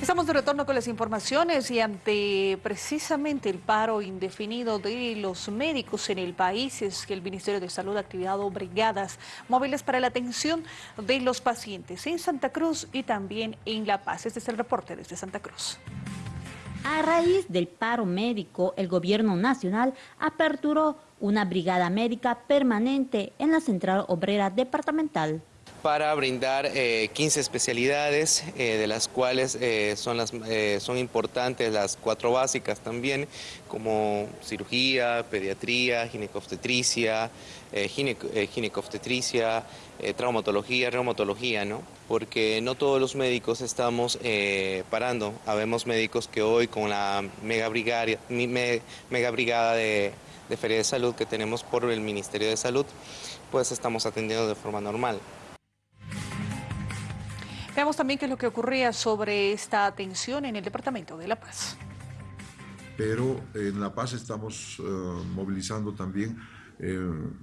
Estamos de retorno con las informaciones y ante precisamente el paro indefinido de los médicos en el país es que el Ministerio de Salud ha activado brigadas móviles para la atención de los pacientes en Santa Cruz y también en La Paz. Este es el reporte desde Santa Cruz. A raíz del paro médico, el gobierno nacional aperturó una brigada médica permanente en la Central Obrera Departamental para brindar 15 eh, especialidades, eh, de las cuales eh, son, las, son importantes las cuatro básicas también, como cirugía, pediatría, ginecobstetricia, ginecobstetricia, traumatología, reumatología, ¿no? Porque no todos los médicos estamos parando. Habemos médicos que hoy con la mega brigada, mega brigada de, de Feria de Salud que tenemos por el Ministerio de Salud, pues estamos atendiendo de forma normal. Veamos también qué es lo que ocurría sobre esta atención en el Departamento de La Paz. Pero en La Paz estamos eh, movilizando también eh,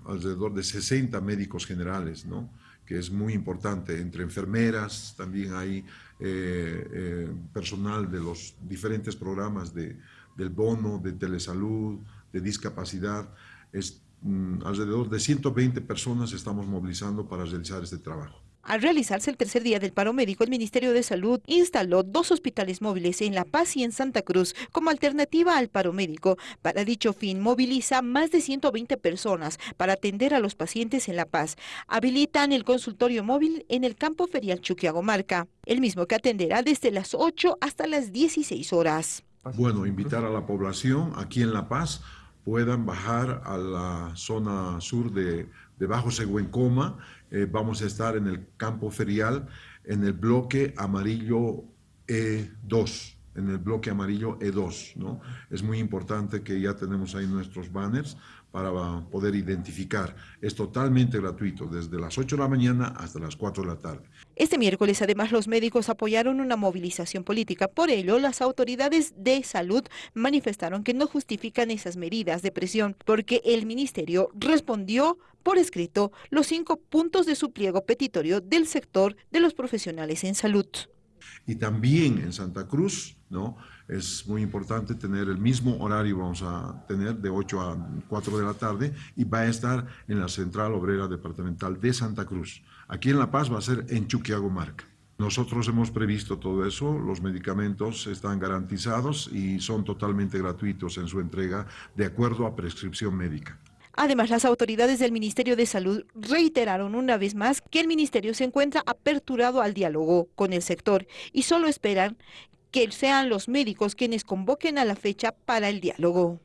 alrededor de 60 médicos generales, ¿no? que es muy importante, entre enfermeras, también hay eh, personal de los diferentes programas de, del bono, de telesalud, de discapacidad. Es, mm, alrededor de 120 personas estamos movilizando para realizar este trabajo. Al realizarse el tercer día del paro médico, el Ministerio de Salud instaló dos hospitales móviles en La Paz y en Santa Cruz como alternativa al paro médico. Para dicho fin, moviliza más de 120 personas para atender a los pacientes en La Paz. Habilitan el consultorio móvil en el campo ferial Chuquiagomarca, el mismo que atenderá desde las 8 hasta las 16 horas. Bueno, invitar a la población aquí en La Paz puedan bajar a la zona sur de, de Bajo Seguencoma. Eh, vamos a estar en el campo ferial en el bloque amarillo E2 en el bloque amarillo E2. ¿no? Es muy importante que ya tenemos ahí nuestros banners para poder identificar. Es totalmente gratuito, desde las 8 de la mañana hasta las 4 de la tarde. Este miércoles, además, los médicos apoyaron una movilización política. Por ello, las autoridades de salud manifestaron que no justifican esas medidas de presión, porque el ministerio respondió por escrito los cinco puntos de su pliego petitorio del sector de los profesionales en salud. Y también en Santa Cruz, ¿no? Es muy importante tener el mismo horario, vamos a tener de 8 a 4 de la tarde y va a estar en la Central Obrera Departamental de Santa Cruz. Aquí en La Paz va a ser en Chuquiago Marca. Nosotros hemos previsto todo eso, los medicamentos están garantizados y son totalmente gratuitos en su entrega de acuerdo a prescripción médica. Además, las autoridades del Ministerio de Salud reiteraron una vez más que el Ministerio se encuentra aperturado al diálogo con el sector y solo esperan que sean los médicos quienes convoquen a la fecha para el diálogo.